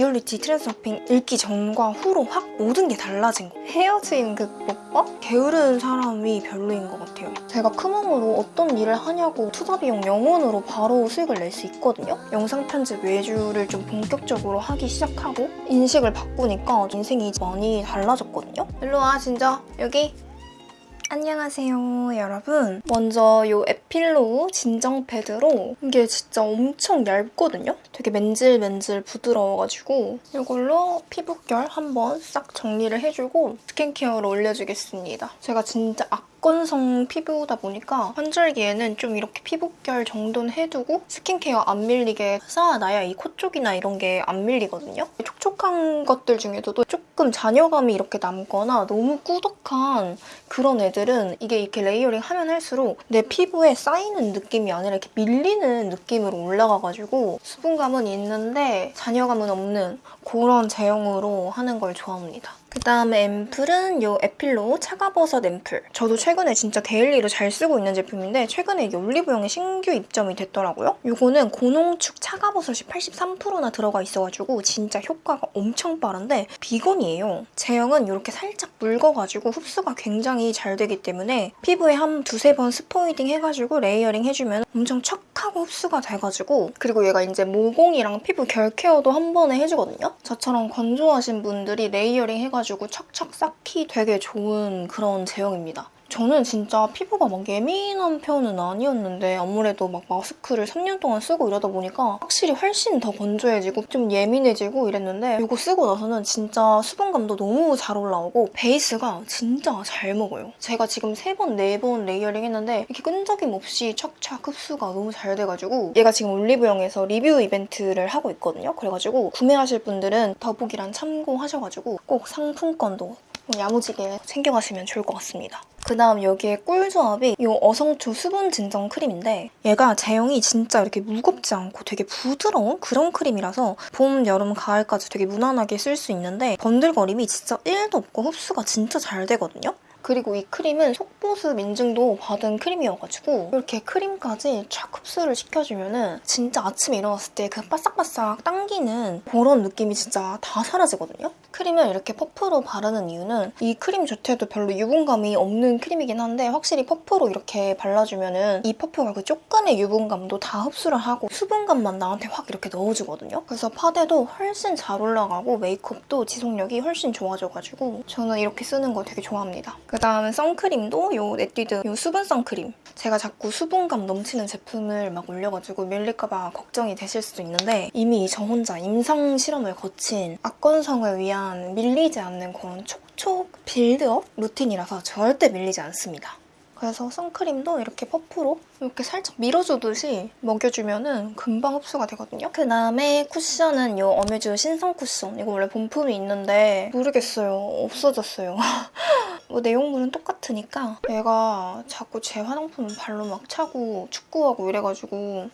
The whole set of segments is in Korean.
리얼리티 트랜서핑 읽기 전과 후로 확 모든 게 달라진 거. 헤어짐 극복법? 게으른 사람이 별로인 것 같아요. 제가 크몽으로 어떤 일을 하냐고 투자 비용 0원으로 바로 수익을 낼 수 있거든요. 영상 편집 외주를 좀 본격적으로 하기 시작하고 인식을 바꾸니까 인생이 많이 달라졌거든요. 일로 와 진짜 여기 안녕하세요 여러분. 먼저 이 에필로 진정 패드로. 이게 진짜 엄청 얇거든요? 되게 맨질맨질 부드러워가지고. 이걸로 피부결 한번 싹 정리를 해주고 스킨케어를 올려주겠습니다. 제가 진짜 악 건성 피부다 보니까 환절기에는 좀 이렇게 피부결 정도는 해두고 스킨케어 안 밀리게 쌓아놔야 이 코 쪽이나 이런 게 안 밀리거든요. 촉촉한 것들 중에서도 조금 잔여감이 이렇게 남거나 너무 꾸덕한 그런 애들은 이게 이렇게 layering 하면 할수록 내 피부에 쌓이는 느낌이 아니라 이렇게 밀리는 느낌으로 올라가가지고 수분감은 있는데 잔여감은 없는 그런 제형으로 하는 걸 좋아합니다. 그 다음에 앰플은 이 에필로 차가버섯 앰플. 저도 최근에 진짜 daily로 잘 쓰고 있는 제품인데 최근에 이게 올리브영에 신규 입점이 됐더라고요. 이거는 고농축 차가버섯이 83%나 들어가 있어가지고 진짜 효과가 엄청 빠른데 비건이에요. 제형은 이렇게 살짝 묽어가지고 흡수가 굉장히 잘 되기 때문에 피부에 한 두세 번 스포이딩 해가지고 레이어링 해주면 엄청 척하고 흡수가 돼가지고 그리고 얘가 이제 모공이랑 피부 결 케어도 한 번에 해주거든요. 저처럼 건조하신 분들이 레이어링 해가지고 척척 쌓기 되게 좋은 그런 제형입니다. 저는 진짜 피부가 막 예민한 편은 아니었는데 아무래도 막 마스크를 3년 동안 쓰고 이러다 보니까 확실히 훨씬 더 건조해지고 좀 예민해지고 이랬는데 이거 쓰고 나서는 진짜 수분감도 너무 잘 올라오고 베이스가 진짜 잘 먹어요. 제가 지금 3번, 4번 레이어링 했는데 이렇게 끈적임 없이 척척 흡수가 너무 잘 돼가지고 얘가 지금 올리브영에서 리뷰 이벤트를 하고 있거든요. 그래가지고 구매하실 분들은 더보기란 참고하셔가지고 꼭 상품권도 야무지게 챙겨가시면 좋을 것 같습니다. 그 다음 여기에 꿀조합이 이 어성초 수분 진정 크림인데 얘가 제형이 진짜 이렇게 무겁지 않고 되게 부드러운 그런 크림이라서 봄, 여름, 가을까지 되게 무난하게 쓸 수 있는데 번들거림이 진짜 1도 없고 흡수가 진짜 잘 되거든요. 그리고 이 크림은 속보습 인증도 받은 크림이어가지고 이렇게 크림까지 촥 흡수를 시켜주면 진짜 아침에 일어났을 때 그 바싹바싹 당기는 그런 느낌이 진짜 다 사라지거든요? 크림을 이렇게 퍼프로 바르는 이유는 이 크림 자체도 별로 유분감이 없는 크림이긴 한데 확실히 퍼프로 이렇게 발라주면 이 퍼프가 그 조금의 유분감도 다 흡수를 하고 수분감만 나한테 확 이렇게 넣어주거든요? 그래서 파데도 훨씬 잘 올라가고 메이크업도 지속력이 훨씬 좋아져가지고 저는 이렇게 쓰는 거 되게 좋아합니다. 그다음에 선크림도 요 에뛰드 요 수분 선크림. 제가 자꾸 수분감 넘치는 제품을 막 올려가지고 밀릴까봐 걱정이 되실 수도 있는데 이미 저 혼자 임상 실험을 거친 악건성을 위한 밀리지 않는 그런 촉촉 빌드업 루틴이라서 절대 밀리지 않습니다. 그래서 선크림도 이렇게 퍼프로 이렇게 살짝 밀어주듯이 먹여주면 금방 흡수가 되거든요. 그다음에 쿠션은 이 어뮤즈 신성 쿠션. 이거 원래 본품이 있는데 모르겠어요. 없어졌어요. 뭐 내용물은 똑같으니까 얘가 자꾸 제 화장품 발로 막 차고 축구하고 이래가지고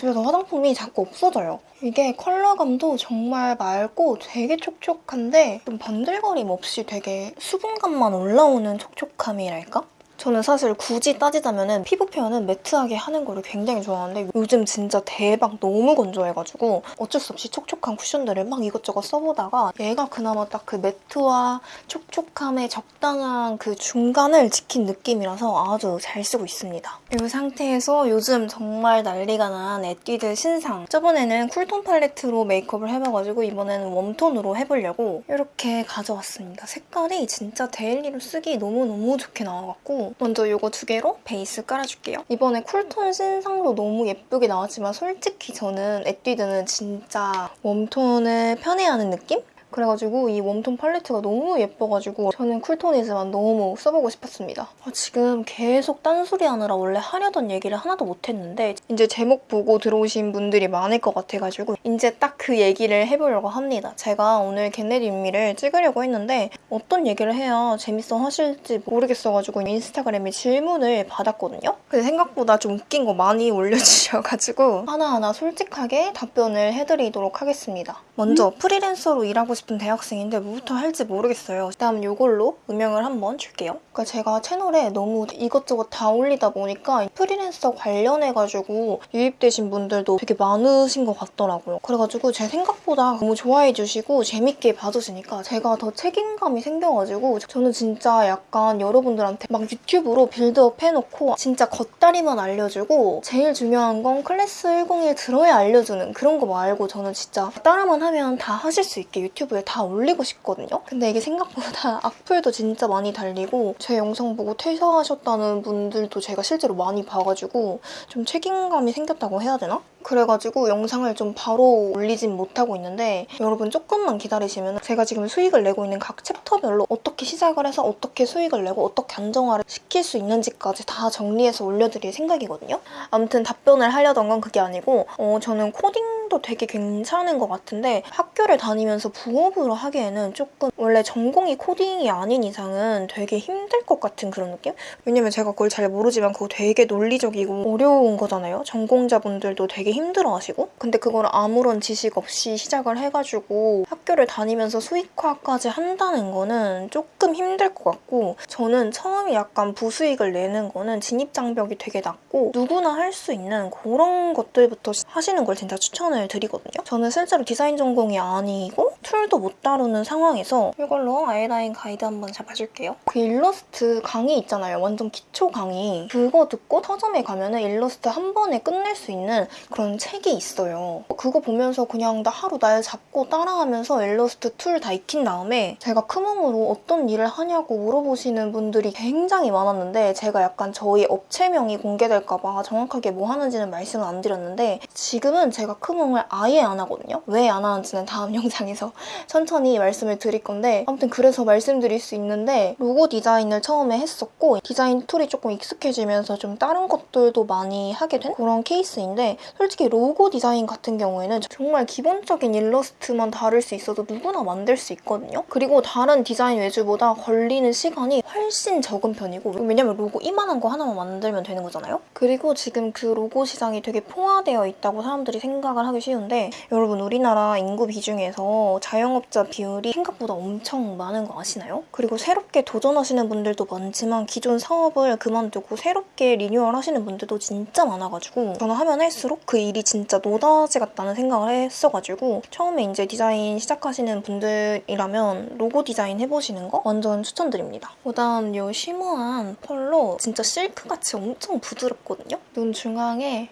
집에서 화장품이 자꾸 없어져요. 이게 컬러감도 정말 맑고 되게 촉촉한데 좀 번들거림 없이 되게 수분감만 올라오는 촉촉함이랄까? 저는 사실 굳이 따지자면 피부 표현은 매트하게 하는 거를 굉장히 좋아하는데 요즘 진짜 대박 너무 건조해가지고 어쩔 수 없이 촉촉한 쿠션들을 막 이것저것 써보다가 얘가 그나마 딱 그 매트와 촉촉함의 적당한 그 중간을 지킨 느낌이라서 아주 잘 쓰고 있습니다. 이 상태에서 요즘 정말 난리가 난 에뛰드 신상 저번에는 쿨톤 팔레트로 메이크업을 해봐가지고 이번에는 웜톤으로 해보려고 이렇게 가져왔습니다. 색깔이 진짜 데일리로 쓰기 너무너무 좋게 나와갖고 먼저 이거 두 개로 베이스 깔아줄게요. 이번에 쿨톤 신상도 너무 예쁘게 나왔지만 솔직히 저는 에뛰드는 진짜 웜톤을 편애하는 느낌? 그래가지고 이 웜톤 팔레트가 너무 예뻐가지고 저는 쿨톤이지만 너무 써보고 싶었습니다. 아, 지금 계속 딴소리 하느라 원래 하려던 얘기를 하나도 못했는데 이제 제목 보고 들어오신 분들이 많을 것 같아가지고 이제 딱 그 얘기를 해보려고 합니다. 제가 오늘 get ready with me를 찍으려고 했는데 어떤 얘기를 해야 재밌어 하실지 모르겠어가지고 인스타그램에 질문을 받았거든요. 근데 생각보다 좀 웃긴 거 많이 올려주셔가지고 하나하나 솔직하게 답변을 해드리도록 하겠습니다. 먼저 프리랜서로 일하고 싶은 대학생인데 뭐부터 할지 모르겠어요. 일단 이걸로 음영을 한번 줄게요. 그러니까 제가 채널에 너무 이것저것 다 올리다 보니까 프리랜서 관련해가지고 유입되신 분들도 되게 많으신 것 같더라고요. 그래가지고 제 생각보다 너무 좋아해 주시고 재밌게 봐주시니까 제가 더 책임감이 생겨가지고 저는 진짜 약간 여러분들한테 막 유튜브로 빌드업 해놓고 진짜 겉다리만 알려주고 제일 중요한 건 클래스 101 들어야 알려주는 그런 거 말고 저는 진짜 따라만 하면 다 하실 수 있게 유튜브에 다 올리고 싶거든요. 근데 이게 생각보다 악플도 진짜 많이 달리고 제 영상 보고 퇴사하셨다는 분들도 제가 실제로 많이 봐가지고 좀 책임감이 생겼다고 해야 되나? 그래가지고 영상을 좀 바로 올리진 못하고 있는데 여러분 조금만 기다리시면 제가 지금 수익을 내고 있는 각 챕터별로 어떻게 시작을 해서 어떻게 수익을 내고 어떻게 안정화를 시킬 수 있는지까지 다 정리해서 올려드릴 생각이거든요. 아무튼 답변을 하려던 건 그게 아니고 어, 저는 코딩 도 되게 괜찮은 것 같은데 학교를 다니면서 부업으로 하기에는 조금 원래 전공이 코딩이 아닌 이상은 되게 힘들 것 같은 그런 느낌? 왜냐면 제가 그걸 잘 모르지만 그거 되게 논리적이고 어려운 거잖아요. 전공자분들도 되게 힘들어하시고 근데 그걸 아무런 지식 없이 시작을 해가지고 학교를 다니면서 수익화까지 한다는 거는 조금 힘들 것 같고 저는 처음에 약간 부수익을 내는 거는 진입장벽이 되게 낮고 누구나 할 수 있는 그런 것들부터 하시는 걸 진짜 추천을 드리거든요. 저는 실제로 디자인 전공이 아니고 툴도 못 다루는 상황에서 이걸로 아이라인 가이드 한번 잡아줄게요. 그 일러스트 강의 있잖아요. 완전 기초 강의. 그거 듣고 서점에 가면 은 일러스트 한 번에 끝낼 수 있는 그런 책이 있어요. 그거 보면서 그냥 나 하루 날 잡고 따라하면서 일러스트 툴 다 익힌 다음에 제가 크몽으로 어떤 일을 하냐고 물어보시는 분들이 굉장히 많았는데 제가 약간 저희 업체명이 공개될까 봐 정확하게 뭐 하는지는 말씀을 안 드렸는데 지금은 제가 크몽 을 아예 안 하거든요. 왜 안 하는지는 다음 영상에서 천천히 말씀을 드릴 건데 아무튼 그래서 말씀드릴 수 있는데 로고 디자인을 처음에 했었고 디자인 툴이 조금 익숙해지면서 좀 다른 것들도 많이 하게 된 그런 케이스인데 솔직히 로고 디자인 같은 경우에는 정말 기본적인 일러스트만 다룰 수 있어도 누구나 만들 수 있거든요. 그리고 다른 디자인 외주보다 걸리는 시간이 훨씬 적은 편이고 왜냐면 로고 이만한 거 하나만 만들면 되는 거잖아요. 그리고 지금 그 로고 시장이 되게 포화되어 있다고 사람들이 생각을 하기 쉬운데 여러분 우리나라 인구 비중에서 자영업자 비율이 생각보다 엄청 많은 거 아시나요? 그리고 새롭게 도전하시는 분들도 많지만 기존 사업을 그만두고 새롭게 리뉴얼 하시는 분들도 진짜 많아가지고 저는 하면 할수록 그 일이 진짜 노다지 같다는 생각을 했어가지고 처음에 이제 디자인 시작하시는 분들이라면 로고 디자인 해보시는 거 완전 추천드립니다. 그다음 이 쉬머한 펄로 진짜 실크같이 엄청 부드럽거든요? 눈 중앙에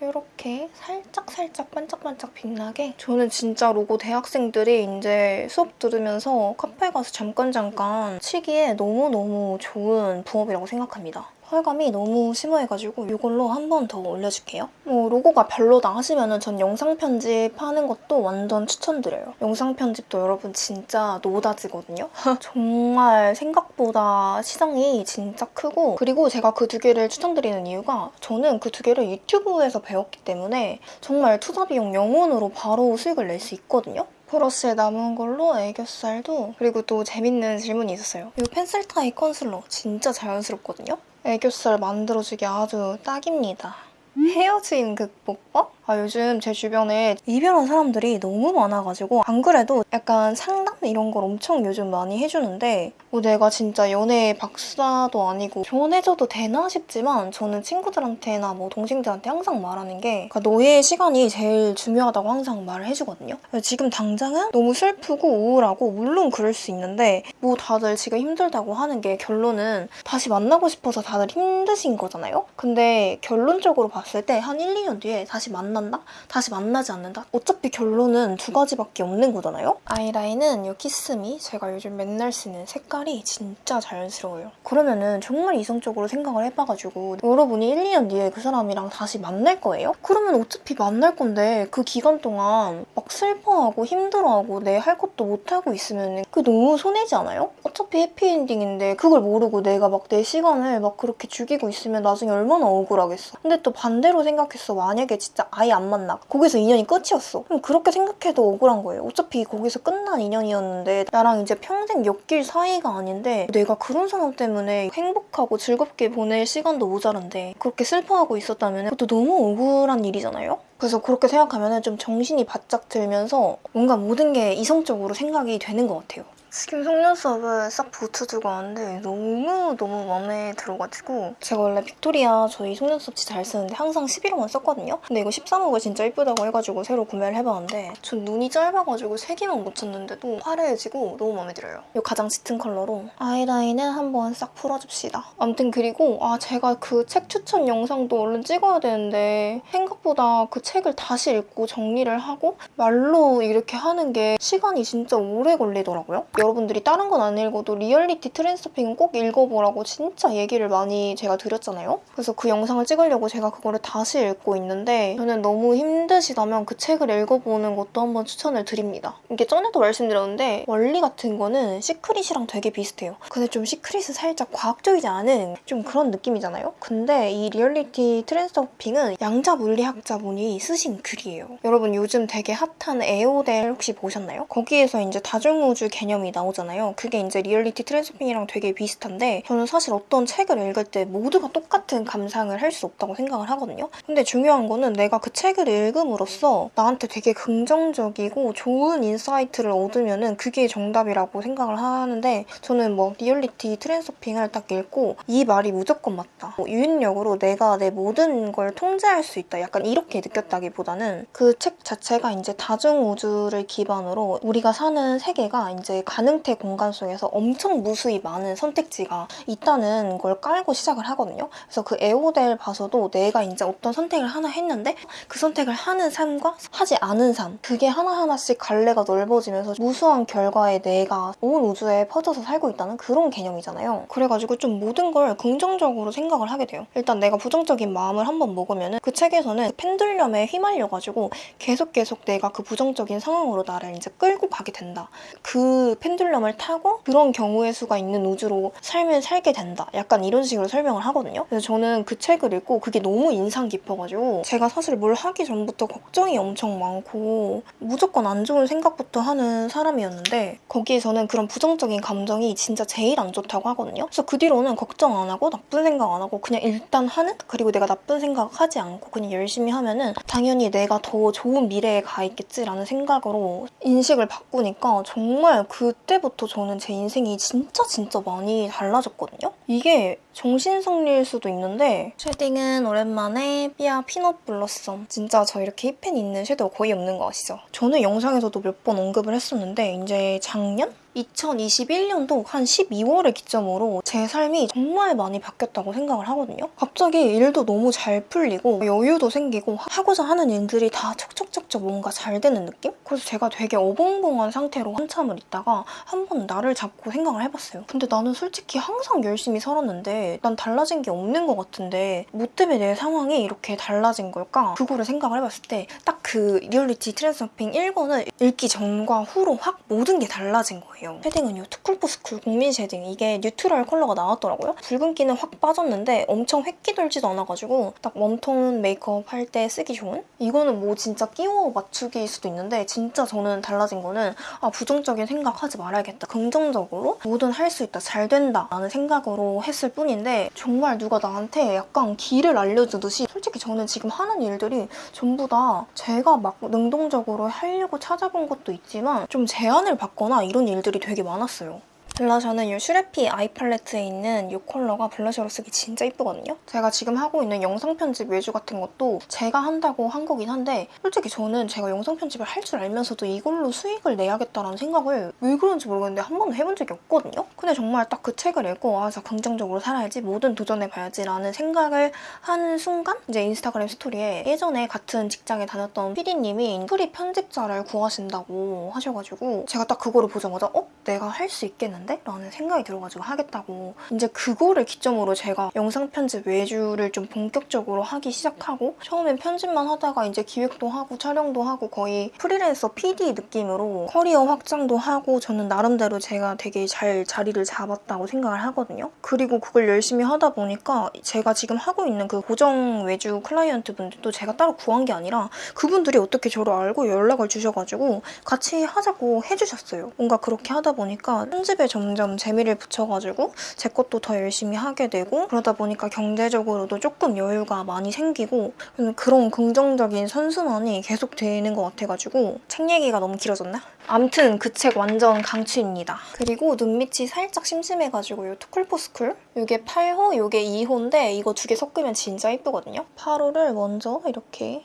이렇게 살짝살짝 반짝반짝 빛나게 저는 진짜 로고 대학생들이 이제 수업 들으면서 카페 가서 잠깐 잠깐 치기에 너무너무 좋은 부업이라고 생각합니다. 펄감이 너무 심심해가지고 이걸로 한 번 더 올려줄게요. 뭐 로고가 별로다 하시면 전 영상 편집 하는 것도 완전 추천드려요. 영상 편집도 여러분 진짜 노다지거든요. 정말 생각보다 시장이 진짜 크고 그리고 제가 그 두 개를 추천드리는 이유가 저는 그 두 개를 유튜브에서 배웠기 때문에 정말 투자 비용 0원으로 바로 수익을 낼 수 있거든요. 브러쉬에 남은 걸로 애교살도 그리고 또 재밌는 질문이 있었어요. 이 펜슬 타입 컨실러 진짜 자연스럽거든요. 애교살 만들어주기 아주 딱입니다. 헤어짐 극복법? 아, 요즘 제 주변에 이별한 사람들이 너무 많아가지고 안 그래도 약간 상담 이런 걸 엄청 요즘 많이 해주는데 뭐 내가 진짜 연애 박사도 아니고 조언해줘도 되나 싶지만 저는 친구들한테나 뭐 동생들한테 항상 말하는 게 그러니까 너의 시간이 제일 중요하다고 항상 말을 해주거든요. 지금 당장은 너무 슬프고 우울하고 물론 그럴 수 있는데 뭐 다들 지금 힘들다고 하는 게 결론은 다시 만나고 싶어서 다들 힘드신 거잖아요? 근데 결론적으로 봤을 때 한 1, 2년 뒤에 다시 만난다? 다시 만나지 않는다? 어차피 결론은 두 가지밖에 없는 거잖아요? 아이라인은 이 키스미 제가 요즘 맨날 쓰는 색깔이 진짜 자연스러워요. 그러면은 정말 이성적으로 생각을 해봐가지고 여러분이 1, 2년 뒤에 그 사람이랑 다시 만날 거예요? 그러면 어차피 만날 건데 그 기간 동안 막 슬퍼하고 힘들어하고 내 할 것도 못하고 있으면 그 너무 손해지 않아요? 어차피 해피엔딩인데 그걸 모르고 내가 막 내 시간을 막 그렇게 죽이고 있으면 나중에 얼마나 억울하겠어. 근데 또 반대로 생각했어. 만약에 진짜 아예 안 만나. 거기서 인연이 끝이었어. 그럼 그렇게 생각해도 억울한 거예요. 어차피 거기서 끝난 인연이었는데 나랑 이제 평생 엮일 사이가 아닌데 내가 그런 사람 때문에 행복하고 즐겁게 보낼 시간도 모자란데 그렇게 슬퍼하고 있었다면 그것도 너무 억울한 일이잖아요? 그래서 그렇게 생각하면 좀 정신이 바짝 들면서 뭔가 모든 게 이성적으로 생각이 되는 것 같아요. 지금 속눈썹을 싹 붙여주고 왔는데 너무너무 마음에 들어가지고 제가 원래 빅토리아 저희 속눈썹 진짜 잘 쓰는데 항상 11호만 썼거든요? 근데 이거 13호가 진짜 예쁘다고 해가지고 새로 구매를 해봤는데 전 눈이 짧아가지고 3개만 묻혔는데도 화려해지고 너무 마음에 들어요. 이 가장 짙은 컬러로 아이라인은 한번 싹 풀어줍시다. 아무튼 그리고 아 제가 그 책 추천 영상도 얼른 찍어야 되는데 생각보다 그 책을 다시 읽고 정리를 하고 말로 이렇게 하는 게 시간이 진짜 오래 걸리더라고요. 여러분들이 다른 건 안 읽어도 리얼리티 트랜서핑은 꼭 읽어보라고 진짜 얘기를 많이 제가 드렸잖아요. 그래서 그 영상을 찍으려고 제가 그거를 다시 읽고 있는데 저는 너무 힘드시다면 그 책을 읽어보는 것도 한번 추천을 드립니다. 이게 전에도 말씀드렸는데 원리 같은 거는 시크릿이랑 되게 비슷해요. 근데 좀 시크릿은 살짝 과학적이지 않은 좀 그런 느낌이잖아요. 근데 이 리얼리티 트랜서핑은 양자 물리학자분이 쓰신 글이에요. 여러분 요즘 되게 핫한 에에올 혹시 보셨나요? 거기에서 이제 다중우주 개념이 나오잖아요. 그게 이제 리얼리티 트랜서핑이랑 되게 비슷한데 저는 사실 어떤 책을 읽을 때 모두가 똑같은 감상을 할 수 없다고 생각을 하거든요. 근데 중요한 거는 내가 그 책을 읽음으로써 나한테 되게 긍정적이고 좋은 insight를 얻으면 은 그게 정답이라고 생각을 하는데 저는 뭐 리얼리티 트랜서핑을 딱 읽고 이 말이 무조건 맞다. 뭐 유인력으로 내가 내 모든 걸 통제할 수 있다. 약간 이렇게 느꼈다기보다는 그 책 자체가 이제 다중우주를 기반으로 우리가 사는 세계가 이제 가능태 공간 속에서 엄청 무수히 많은 선택지가 있다는 걸 깔고 시작을 하거든요. 그래서 그 에에올 봐서도 내가 이제 어떤 선택을 하나 했는데 그 선택을 하는 삶과 하지 않은 삶 그게 하나하나씩 갈래가 넓어지면서 무수한 결과에 내가 온 우주에 퍼져서 살고 있다는 그런 개념이잖아요. 그래가지고 좀 모든 걸 긍정적으로 생각을 하게 돼요. 일단 내가 부정적인 마음을 한번 먹으면 그 책에서는 펜들럼에 휘말려가지고 계속 계속 내가 그 부정적인 상황으로 나를 이제 끌고 가게 된다. 그 펜듈럼을 타고 그런 경우의 수가 있는 우주로 삶을 살게 된다. 약간 이런 식으로 설명을 하거든요. 그래서 저는 그 책을 읽고 그게 너무 인상 깊어가지고 제가 사실 뭘 하기 전부터 걱정이 엄청 많고 무조건 안 좋은 생각부터 하는 사람이었는데 거기에서는 그런 부정적인 감정이 진짜 제일 안 좋다고 하거든요. 그래서 그 뒤로는 걱정 안 하고 나쁜 생각 안 하고 그냥 일단 하는 그리고 내가 나쁜 생각 하지 않고 그냥 열심히 하면은 당연히 내가 더 좋은 미래에 가 있겠지라는 생각으로 인식을 바꾸니까 정말 그 때부터 저는 제 인생이 진짜 진짜 많이 달라졌거든요. 이게 정신승리일 수도 있는데 shading은 오랜만에 삐아 피넛 블러썸 진짜 저 이렇게 hit pan 있는 섀도우 거의 없는 거 아시죠? 저는 영상에서도 몇 번 언급을 했었는데 이제 작년? 2021년도 한 12월을 기점으로 제 삶이 정말 많이 바뀌었다고 생각을 하거든요. 갑자기 일도 너무 잘 풀리고 여유도 생기고 하고자 하는 일들이 다 척척척척 뭔가 잘 되는 느낌? 그래서 제가 되게 어벙벙한 상태로 한참을 있다가 한 번 나를 잡고 생각을 해봤어요. 근데 나는 솔직히 항상 열심히 살았는데 난 달라진 게 없는 것 같은데 뭐 때문에 내 상황이 이렇게 달라진 걸까? 그거를 생각을 해봤을 때 딱 그 리얼리티 트랜서핑 1권을 읽기 전과 후로 확 모든 게 달라진 거예요. shading은 이 투쿨포스쿨 국민 shading 이게 neutral 컬러가 나왔더라고요. 붉은기는 확 빠졌는데 엄청 회기 돌지도 않아가지고 딱 warm tone 메이크업 할 때 쓰기 좋은? 이거는 뭐 진짜 끼워 맞추기일 수도 있는데 진짜 저는 달라진 거는 아 부정적인 생각하지 말아야겠다. 긍정적으로 뭐든 할 수 있다. 잘 된다. 라는 생각으로 했을 뿐인데 정말 누가 나한테 약간 길을 알려주듯이 솔직히 저는 지금 하는 일들이 전부 다 제가 막 능동적으로 하려고 찾아본 것도 있지만 좀 제안을 받거나 이런 일들 이 되게 많았어요. 블러셔는 이 슈레피 아이 팔레트에 있는 이 컬러가 블러셔로 쓰기 진짜 이쁘거든요. 제가 지금 하고 있는 영상 편집 외주 같은 것도 제가 한다고 한 거긴 한데 솔직히 저는 제가 영상 편집을 할 줄 알면서도 이걸로 수익을 내야겠다라는 생각을 왜 그런지 모르겠는데 한 번도 해본 적이 없거든요. 근데 정말 딱 그 책을 읽고 아, 저 긍정적으로 살아야지 뭐든 도전해봐야지 라는 생각을 한 순간 이제 인스타그램 스토리에 예전에 같은 직장에 다녔던 PD님이 프리 편집자를 구하신다고 하셔가지고 제가 딱 그거를 보자마자 어? 내가 할 수 있겠는데? 되는데? 라는 생각이 들어가지고 하겠다고 이제 그거를 기점으로 제가 영상 편집 외주를 좀 본격적으로 하기 시작하고 처음엔 편집만 하다가 이제 기획도 하고 촬영도 하고 거의 프리랜서 PD 느낌으로 커리어 확장도 하고 저는 나름대로 제가 되게 잘 자리를 잡았다고 생각을 하거든요. 그리고 그걸 열심히 하다 보니까 제가 지금 하고 있는 그 고정 외주 클라이언트 분들도 제가 따로 구한 게 아니라 그분들이 어떻게 저를 알고 연락을 주셔가지고 같이 하자고 해주셨어요. 뭔가 그렇게 하다 보니까 편집에 점점 재미를 붙여가지고 제 것도 더 열심히 하게 되고 그러다 보니까 경제적으로도 조금 여유가 많이 생기고 그런 긍정적인 선순환이 계속 되는 것 같아가지고 책 얘기가 너무 길어졌나? 암튼 그 책 완전 강추입니다. 그리고 눈밑이 살짝 심심해가지고 이 투쿨포스쿨 이게 8호, 이게 2호인데 이거 두 개 섞으면 진짜 예쁘거든요. 8호를 먼저 이렇게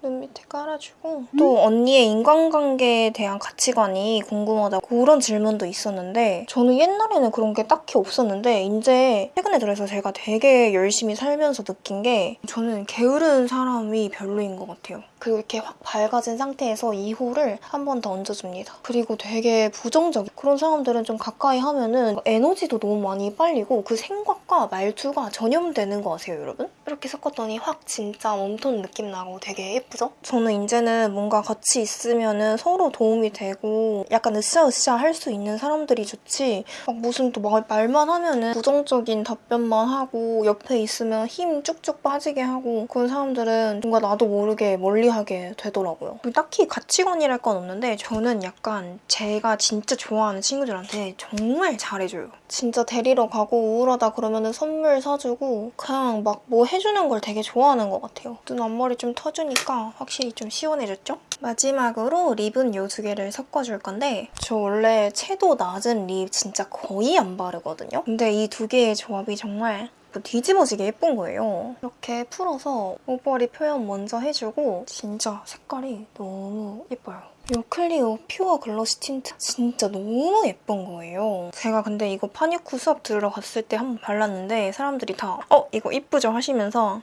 눈 밑에 깔아주고 또 언니의 인간관계에 대한 가치관이 궁금하다 그런 질문도 있었는데 저는 옛날에는 그런 게 딱히 없었는데 이제 최근에 들어서 제가 되게 열심히 살면서 느낀 게 저는 게으른 사람이 별로인 것 같아요. 그리고 이렇게 확 밝아진 상태에서 2호를 한 번 더 얹어줍니다. 그리고 되게 부정적인 그런 사람들은 좀 가까이 하면은 에너지도 너무 많이 빨리고 그 생각과 말투가 전염되는 거 아세요, 여러분? 이렇게 섞었더니 확 진짜 웜톤 느낌 나고 되게 예쁘죠? 저는 이제는 뭔가 같이 있으면은 서로 도움이 되고 약간 으쌰으쌰 할 수 있는 사람들이 좋지 막 무슨 또 말, 말만 하면은 부정적인 답변만 하고 옆에 있으면 힘 쭉쭉 빠지게 하고 그런 사람들은 뭔가 나도 모르게 멀리 하게 되더라고요. 딱히 가치관이랄 건 없는데 저는 약간 제가 진짜 좋아하는 친구들한테 정말 잘해줘요. 진짜 데리러 가고 우울하다 그러면은 선물 사주고 그냥 막 뭐 해주는 걸 되게 좋아하는 것 같아요. 눈 앞머리 좀 터주니까 확실히 좀 시원해졌죠? 마지막으로 lip은 이 두 개를 섞어줄 건데 저 원래 채도 낮은 lip 진짜 거의 안 바르거든요? 근데 이 두 개의 조합이 정말 뭐 뒤집어지게 예쁜 거예요. 이렇게 풀어서 over lip 표현 먼저 해주고 진짜 색깔이 너무 예뻐요. 이 클리오 퓨어 글로시 틴트 진짜 너무 예쁜 거예요. 제가 근데 이거 파니쿠 수업 들으러 갔을 때 한번 발랐는데 사람들이 다 어? 이거 이쁘죠? 하시면서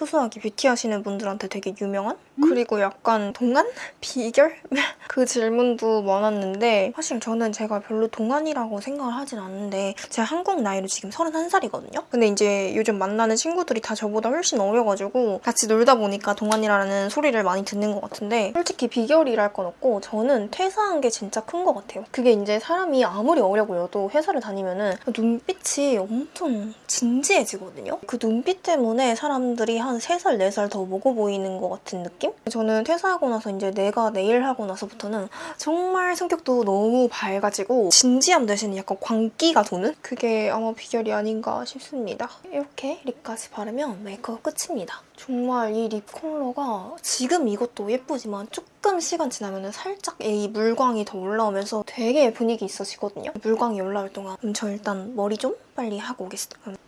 소소하게 뷰티 하시는 분들한테 되게 유명한? 그리고 약간 동안? 비결? 그 질문도 많았는데 사실 저는 제가 별로 동안이라고 생각을 하진 않는데 제가 한국 나이로 지금 31살이거든요? 근데 이제 요즘 만나는 친구들이 다 저보다 훨씬 어려가지고 같이 놀다 보니까 동안이라는 소리를 많이 듣는 것 같은데 솔직히 비결이랄 건 없고 저는 퇴사한 게 진짜 큰 것 같아요. 그게 이제 사람이 아무리 어려 보여도 회사를 다니면은 눈빛이 엄청 진지해지거든요? 그 눈빛 때문에 사람들이 한 3살, 4살 더 먹어 보이는 것 같은 느낌? 저는 퇴사하고 나서 이제 내가 내일 하고 나서부터는 정말 성격도 너무 밝아지고 진지함 대신 약간 광기가 도는? 그게 아마 비결이 아닌가 싶습니다. 이렇게 lip까지 바르면 메이크업 끝입니다. 정말 이 lip 컬러가 지금 이것도 예쁘지만 조금 시간 지나면 살짝 이 물광이 더 올라오면서 되게 분위기 있어지거든요. 물광이 올라올 동안 그럼 저 일단 머리 좀 빨리 하고 오겠습니다.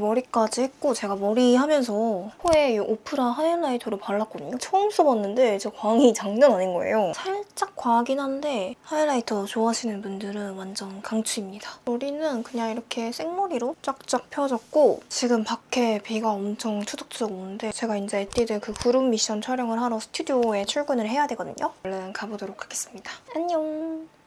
머리까지 했고 제가 머리 하면서 코에 이 오프라 highlighter를 발랐거든요. 처음 써봤는데 저 광이 장난 아닌 거예요. 살짝 과하긴 한데 highlighter 좋아하시는 분들은 완전 강추입니다. 머리는 그냥 이렇게 생머리로 쫙쫙 펴졌고 지금 밖에 비가 엄청 추적추적 오는데 제가 이제 에뛰드 그 그룹 미션 촬영을 하러 스튜디오에 출근을 해야 되거든요. 얼른 가보도록 하겠습니다. 안녕!